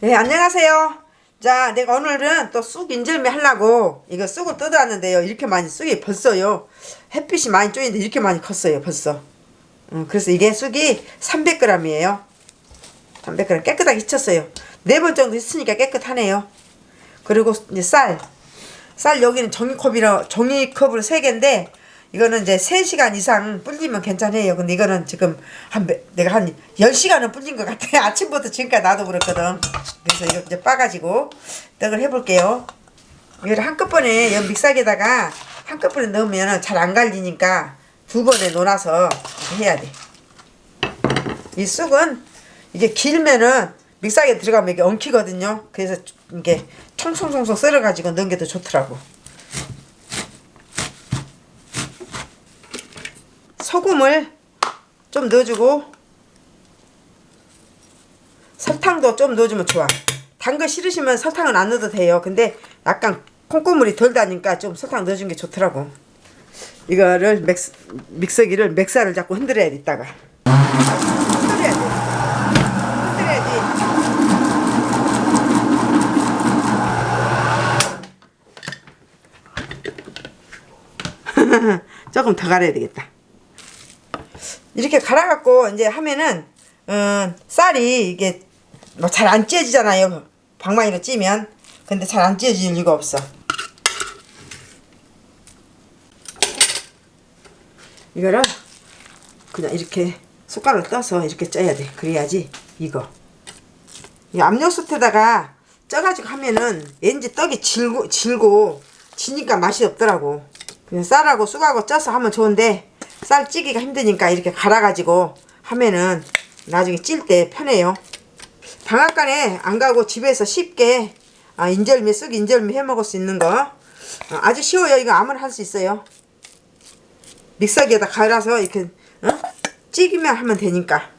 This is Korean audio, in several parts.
네, 안녕하세요. 자, 내가 오늘은 또 쑥 인절미 하려고 이거 쑥을 뜯어왔는데요. 이렇게 많이 쑥이 벌써요. 햇빛이 많이 쪼이는데 이렇게 많이 컸어요, 벌써. 음, 그래서 이게 쑥이 300g이에요. 300g 깨끗하게 씻었어요. 네 번 정도 씻으니까 깨끗하네요. 그리고 이제 쌀. 쌀 여기는 종이컵이라 종이컵으로 3개인데 이거는 이제 3시간 이상 불리면 괜찮아요. 근데 이거는 지금 한 몇- 내가 한 10시간은 불린 것 같아요. 아침부터 지금까지 나도 그렇거든. 그래서 이거 이제 빠가지고 떡을 해볼게요. 이걸 한꺼번에 여 믹서기에다가 한꺼번에 넣으면 잘 안 갈리니까 두 번에 놓아서 해야 돼. 이 쑥은 이게 길면은 믹서기에 들어가면 이게 엉키거든요. 그래서 이게 총총총총 썰어가지고 넣은 게더 좋더라고. 소금을 좀 넣어주고 설탕도 좀 넣어주면 좋아. 단 거 싫으시면 설탕은 안 넣어도 돼요. 근데 약간 콩고물이 덜 다니까 좀 설탕 넣어준 게 좋더라고. 이거를 믹스, 믹서기를 믹서를 자꾸 흔들어야 돼 이따가. 조금 더 갈아야 되겠다. 이렇게 갈아갖고 이제 하면은 음, 쌀이 이게 뭐 잘 안 찢어지잖아요. 방망이로 찌면. 근데 잘 안 찢어질 리가 없어. 이거를 그냥 이렇게 숟가락을 떠서 이렇게 쪄야 돼. 그래야지 이거. 이 압력솥에다가 쪄가지고 하면은 왠지 떡이 질고 질고 지니까 맛이 없더라고. 그냥 쌀하고 쑥하고 쪄서 하면 좋은데 쌀 찌기가 힘드니까 이렇게 갈아가지고 하면은 나중에 찔 때 편해요. 방앗간에 안 가고 집에서 쉽게 아, 인절미 쑥 인절미 해 먹을 수 있는 거 어, 아주 쉬워요. 이거 아무나 할 수 있어요. 믹서기에다 갈아서 이렇게 어? 찌기만 하면 되니까.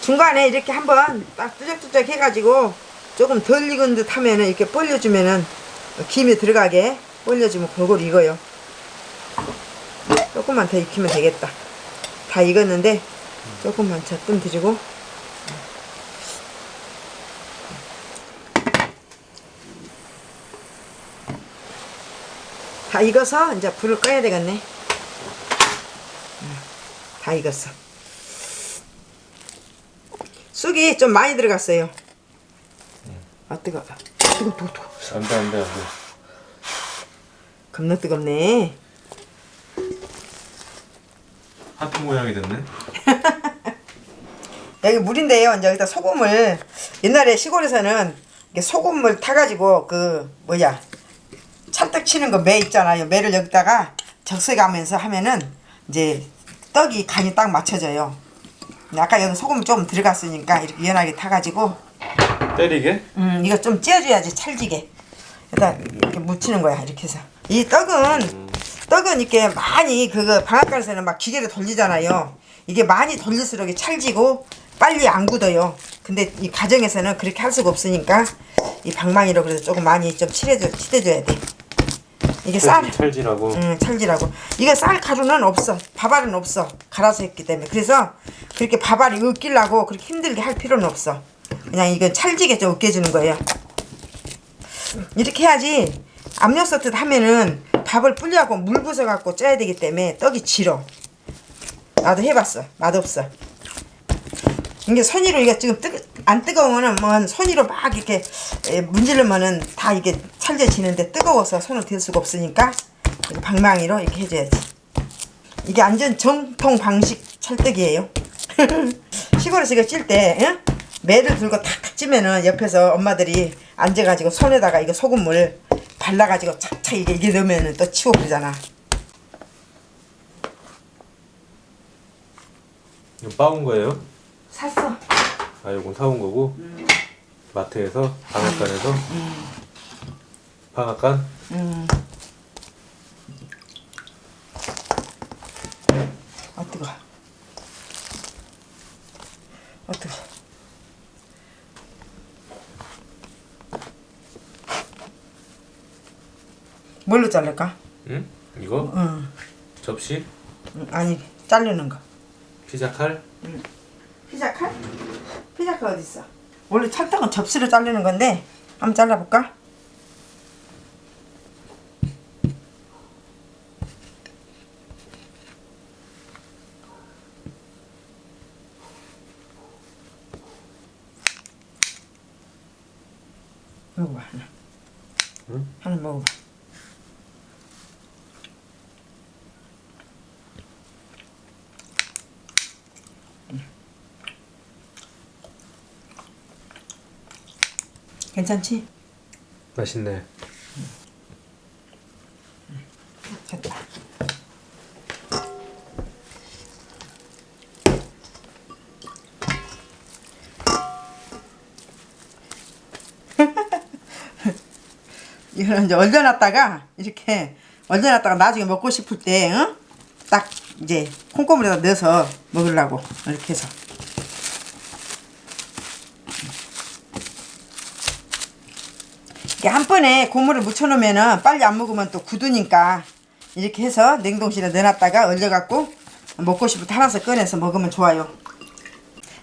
중간에 이렇게 한번 딱 뚜적뚜적 해가지고 조금 덜 익은 듯 하면은 이렇게 벌려주면은 김이 들어가게 벌려주면 골고루 익어요. 조금만 더 익히면 되겠다. 다 익었는데 조금만 젖좀 드리고 다 익어서 이제 불을 꺼야 되겠네. 다 익었어. 쑥이 좀 많이 들어갔어요. 아 뜨거. 뜨거 뜨거 뜨거. 안돼 안돼 안돼 겁나 뜨겁네. 하트 모양이 됐네 여기 물인데요. 이제 여기다 소금을 옛날에 시골에서는 소금을 타가지고 그 뭐야 찰떡 치는 거 매 있잖아요. 매를 여기다가 적셔가면서 하면은 이제 떡이 간이 딱 맞춰져요. 아까 여기 소금 좀 들어갔으니까 이렇게 연하게 타가지고 때리게? 음 이거 좀 찌어줘야지 찰지게. 여기다 이렇게 묻히는 거야 이렇게 해서 이 떡은 떡은 이렇게 많이 그거 방앗간에서는 막 기계로 돌리잖아요. 이게 많이 돌릴수록 찰지고 빨리 안 굳어요. 근데 이 가정에서는 그렇게 할 수가 없으니까 이 방망이로 그래서 조금 많이 좀 칠해줘 칠해줘야 돼. 이게 쌀, 찰지라고 음, 찰지라고. 이게 쌀 가루는 없어. 밥알은 없어. 갈아서 했기 때문에. 그래서 그렇게 밥알이 으끼려고 그렇게 힘들게 할 필요는 없어. 그냥 이건 찰지게 좀 으깨주는 거예요. 이렇게 해야지 압력솥에 하면은 밥을 불려갖고 물 부숴갖고 쪄야 되기 때문에 떡이 질어. 나도 해봤어. 맛없어. 이게 손으로 이게 지금 뜨, 안 뜨거우면은 뭐 손으로 막 이렇게 에, 문지르면은 다 이게 찰져지는데 뜨거워서 손을 댈 수가 없으니까 방망이로 이렇게 해줘야지. 이게 완전 정통 방식 찰떡이에요. 시골에서 이거 찔때 매를 들고 탁탁 찌면은 옆에서 엄마들이 앉아가지고 손에다가 이거 소금물 발라가지고 착착 이게 이게 넣으면은 또 치워버리잖아. 이거 빠온 거예요? 샀어. 아 이건 사온 거고 마트에서 방앗간에서 방앗간 음. 아 뜨거. 아 뜨거. 뭘로 자를까? 응? 이거? 응. 접시? 음, 아니 자르는 거. 피자 칼? 피자 칼? 피자 칼 어디 있어? 원래 찰떡은 접시로 자르는 건데 한번 잘라볼까? 먹어봐 하나. 응? 하나 먹어봐. 괜찮지? 맛있네. 됐다. 이거는 이제 얼려놨다가 이렇게 얼려놨다가 나중에 먹고 싶을 때, 응? 딱 이제 콩고물에다 넣어서 먹으려고 이렇게 해서. 이게 한 번에 고물을 묻혀놓으면은 빨리 안 먹으면 또 굳으니까 이렇게 해서 냉동실에 넣어놨다가 얼려갖고 먹고 싶을 때 하나씩 꺼내서 먹으면 좋아요.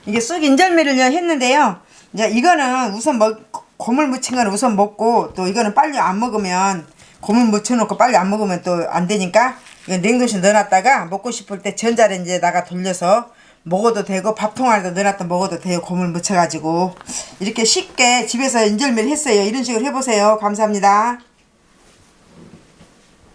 이게 쑥 인절미를 했는데요. 이제 이거는 우선 먹 고물 묻힌 거는 우선 먹고 또 이거는 빨리 안 먹으면 고물 묻혀놓고 빨리 안 먹으면 또 안 되니까 이거 냉동실 넣어놨다가 먹고 싶을 때 전자레인지에다가 돌려서 먹어도 되고 밥통 안에다 넣어놨다 먹어도 돼요. 고물 묻혀가지고 이렇게 쉽게 집에서 인절미를 했어요. 이런 식으로 해보세요. 감사합니다.